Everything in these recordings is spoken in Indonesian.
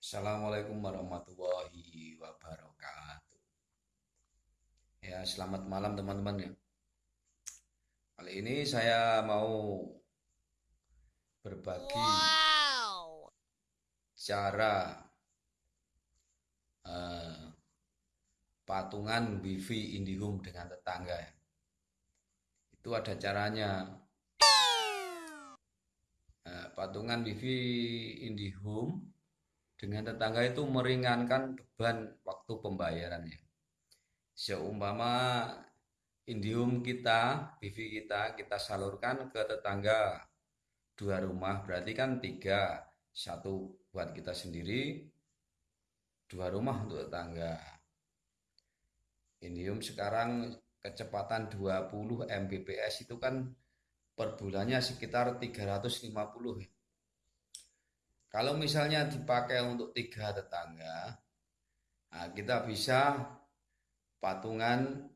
Assalamualaikum warahmatullahi wabarakatuh. Ya, selamat malam teman-teman ya. Kali ini saya mau berbagi Wow. cara eh, patungan wifi IndiHome dengan tetangga ya. Itu ada caranya. Eh, patungan wifi IndiHome dengan tetangga itu meringankan beban waktu pembayarannya. Seumpama Indium kita, wifi kita, kita salurkan ke tetangga dua rumah, berarti kan tiga, satu buat kita sendiri, dua rumah untuk tetangga. Indium sekarang kecepatan 20 Mbps itu kan per bulannya sekitar 350 ya. Kalau misalnya dipakai untuk tiga tetangga, nah kita bisa patungan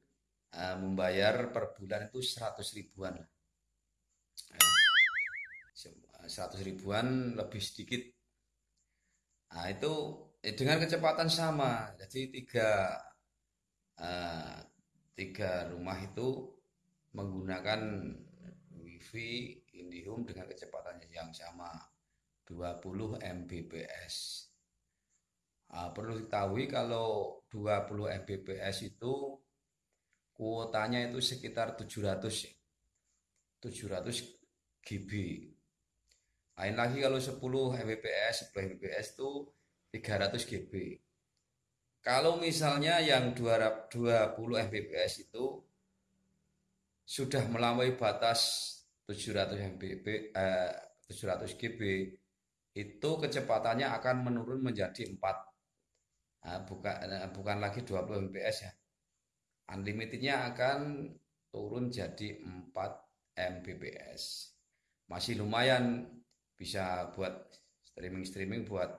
uh, membayar per bulan itu 100 ribuan. Nah, 100 ribuan lebih sedikit. Nah, itu eh, dengan kecepatan sama. Jadi tiga, uh, tiga rumah itu menggunakan wifi IndiHome dengan kecepatan yang sama. 20 Mbps. Nah, perlu diketahui kalau 20 Mbps itu kuotanya itu sekitar 700 700 GB. Lain lagi kalau 10 Mbps, 10 Mbps itu 300 GB. Kalau misalnya yang 20 Mbps itu sudah melampaui batas 700 Mbps eh, 700 GB itu kecepatannya akan menurun menjadi 4 nah, bukan nah, bukan lagi 20 Mbps ya. Unlimitednya akan turun jadi 4 Mbps. Masih lumayan bisa buat streaming-streaming buat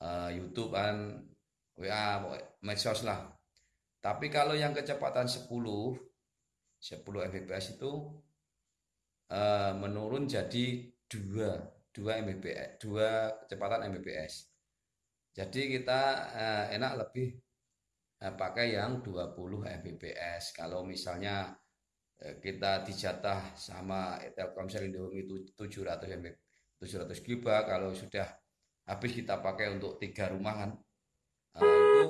uh, YouTube kan WA medsos lah. Tapi kalau yang kecepatan 10 10 Mbps itu uh, menurun jadi 2 2 Mbps, 2 kecepatan Mbps. Jadi kita eh, enak lebih eh, pakai yang 20 Mbps. Kalau misalnya eh, kita dijatah sama Telkomsel Indomie itu 700 Mbps, 700 GB kalau sudah habis kita pakai untuk tiga rumah kan eh, itu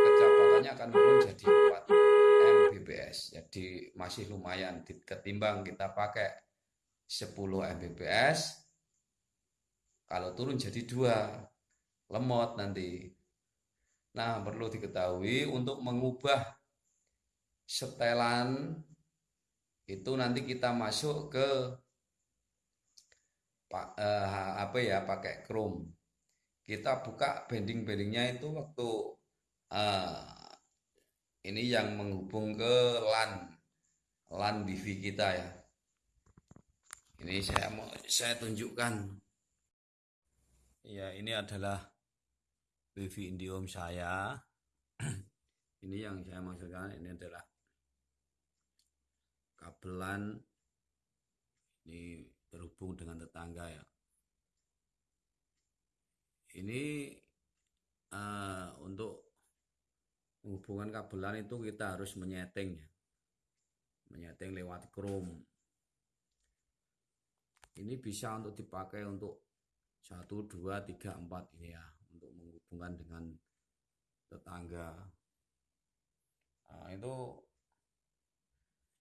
kecepatannya akan menurun jadi 4 Mbps. Jadi masih lumayan ketimbang kita pakai 10 Mbps kalau turun jadi dua, lemot nanti. Nah, perlu diketahui untuk mengubah setelan itu nanti kita masuk ke eh, apa ya pakai Chrome. Kita buka bending-bendingnya itu waktu eh, ini yang menghubung ke LAN LAN wifi kita ya. Ini saya mau saya tunjukkan. Ya, ini adalah wifi Indium saya. ini yang saya maksudkan ini adalah kabelan ini terhubung dengan tetangga ya. Ini uh, untuk hubungan kabelan itu kita harus menyeting ya. Menyeting lewat Chrome. Ini bisa untuk dipakai untuk satu dua tiga empat ini ya untuk menghubungkan dengan tetangga. Nah, itu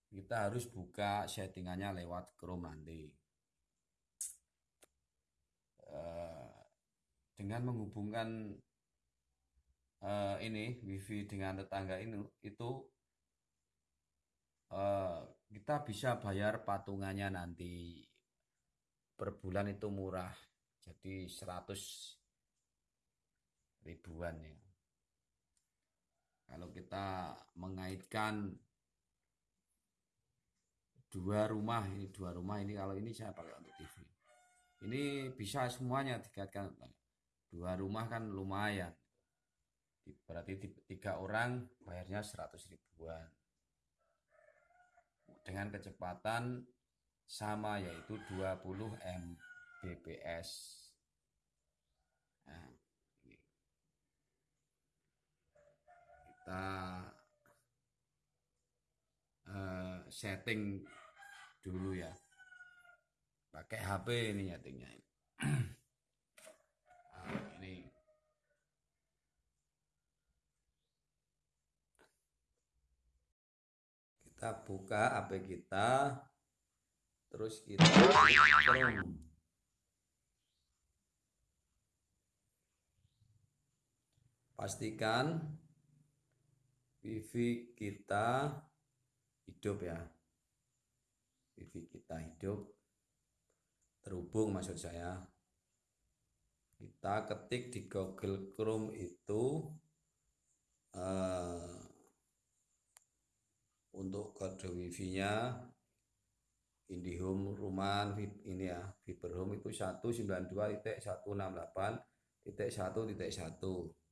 kita harus buka settingannya lewat Chrome nanti. Uh, dengan menghubungkan uh, ini wifi dengan tetangga ini itu uh, kita bisa bayar patungannya nanti. Per bulan itu murah jadi 100 ribuan ya. Kalau kita mengaitkan dua rumah ini dua rumah ini kalau ini saya pakai untuk TV ini bisa semuanya dikaitkan dua rumah kan lumayan. Berarti tiga orang bayarnya 100 ribuan. Dengan kecepatan sama yaitu 20 Mbps kita uh, setting dulu ya. Pakai HP ini nyetingnya nah, ini. Kita buka HP kita terus kita Chrome pastikan wifi kita hidup ya. Wifi kita hidup. Terhubung maksud saya. Kita ketik di Google Chrome itu uh, untuk kode wifi-nya IndiHome rumah ini ya Fiber Home itu 192.168.1.1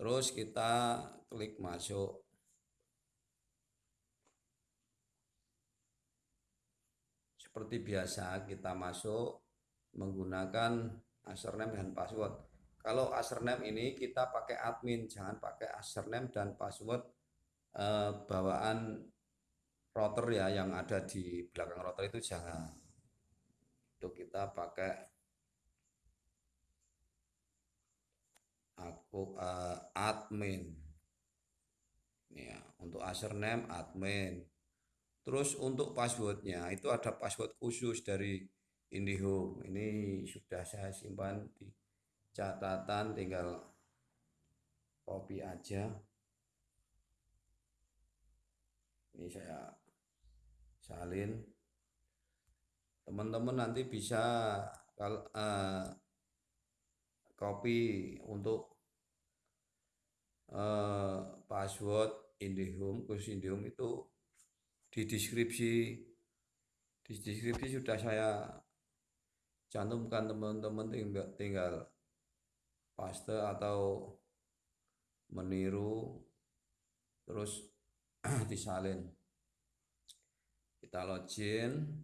terus kita klik masuk. Seperti biasa kita masuk menggunakan username dan password. Kalau username ini kita pakai admin jangan pakai username dan password eh, bawaan router ya yang ada di belakang router itu jangan. Itu kita pakai uh, admin. Ya untuk username admin. Terus untuk passwordnya itu ada password khusus dari IndiHome. Ini sudah saya simpan di catatan tinggal copy aja. Ini saya salin. Teman-teman nanti bisa kalau uh, copy untuk uh, password IndiHome khusus IndiHome itu di deskripsi di deskripsi sudah saya cantumkan teman-teman tinggal paste atau meniru terus disalin. Kita login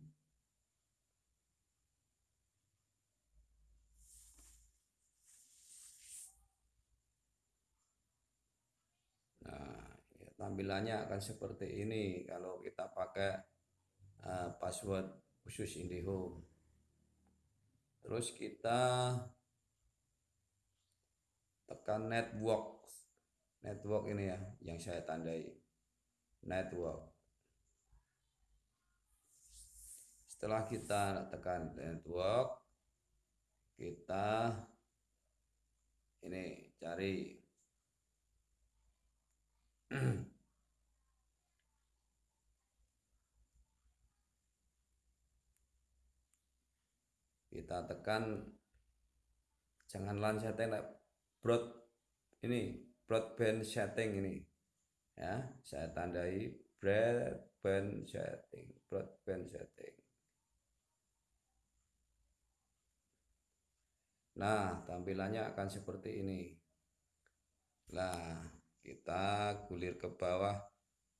nah ya, tampilannya akan seperti ini kalau kita pakai uh, password khusus IndiHome. Terus kita tekan network. Network ini ya yang saya tandai. Network. Setelah kita tekan network kita ini cari kita tekan jangan lan setting broad ini broadband setting ini ya saya tandai broadband setting broadband setting Nah, tampilannya akan seperti ini. Nah, kita gulir ke bawah.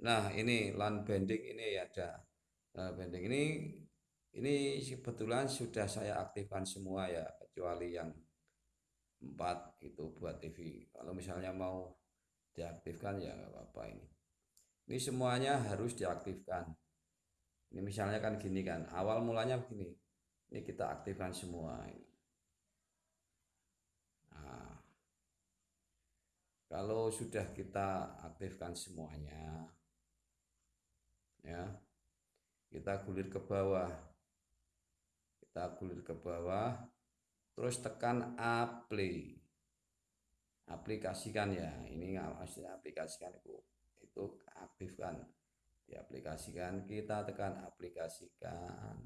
Nah, ini LAN banding ini ada. Nah, banding ini ini kebetulan sudah saya aktifkan semua ya, kecuali yang empat itu buat TV. Kalau misalnya mau diaktifkan ya nggak apa-apa ini. Ini semuanya harus diaktifkan. Ini misalnya kan gini kan, awal mulanya begini. Ini kita aktifkan semua ini. kalau sudah kita aktifkan semuanya ya kita gulir ke bawah kita gulir ke bawah terus tekan apply. Aplikasikan ya ini masih aplikasikan itu itu aktifkan. Diaplikasikan kita tekan aplikasikan.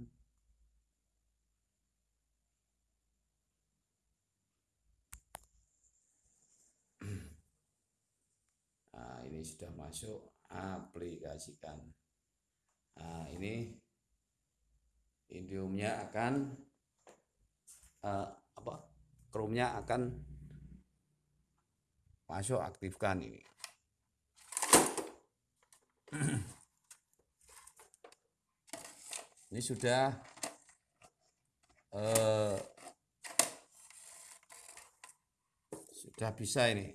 Ini sudah masuk aplikasikan. Nah ini indiumnya akan uh, apa chrome-nya akan masuk aktifkan ini. Ini sudah uh, sudah bisa ini.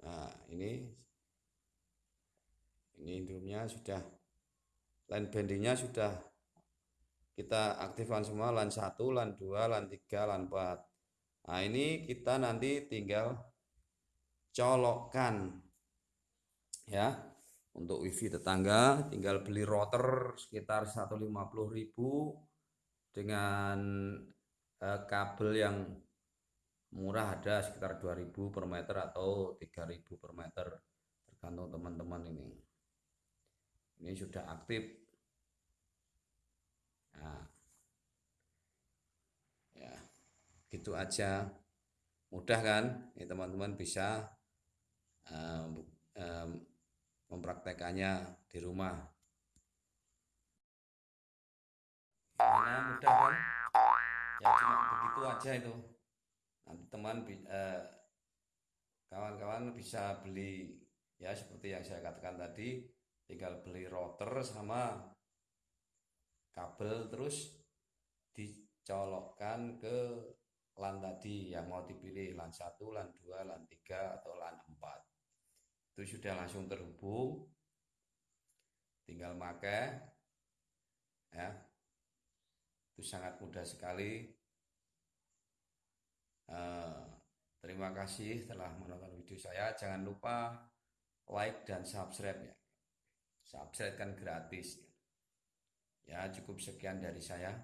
Nah ini ini drumnya sudah line bendingnya sudah kita aktifkan semua LAN 1, LAN 2, LAN 3, LAN 4 nah ini kita nanti tinggal colokkan ya. Untuk wifi tetangga tinggal beli router sekitar 150.000 dengan eh, kabel yang murah ada sekitar 2000 per meter atau 3000 per meter tergantung teman-teman ini. Ini sudah aktif nah ya. Gitu aja. Mudah kan? Ini teman-teman bisa um, um, mempraktekannya di rumah. Gimana? Mudah kan? Ya cuma begitu aja itu. Nanti teman eh, kawan-kawan bisa beli ya seperti yang saya katakan tadi tinggal beli router sama kabel terus dicolokkan ke LAN tadi yang mau dipilih LAN 1, LAN 2, LAN 3 atau LAN 4 itu sudah langsung terhubung. Tinggal pakai ya. Itu sangat mudah sekali. Uh, terima kasih telah menonton video saya. Jangan lupa like dan subscribe ya subscribe kan gratis cukup sekian dari saya.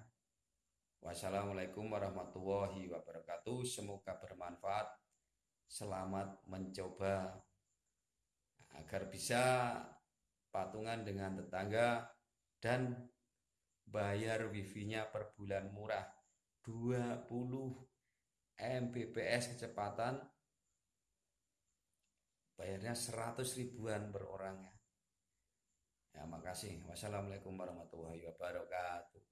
Wassalamualaikum warahmatullahi wabarakatuh. Semoga bermanfaat. Selamat mencoba agar bisa patungan dengan tetangga dan bayar wifi-nya per bulan murah. 20 Mbps kecepatan. Bayarnya 100 ribuan per orang ya. Ya, makasih. Wassalamualaikum warahmatullahi wabarakatuh.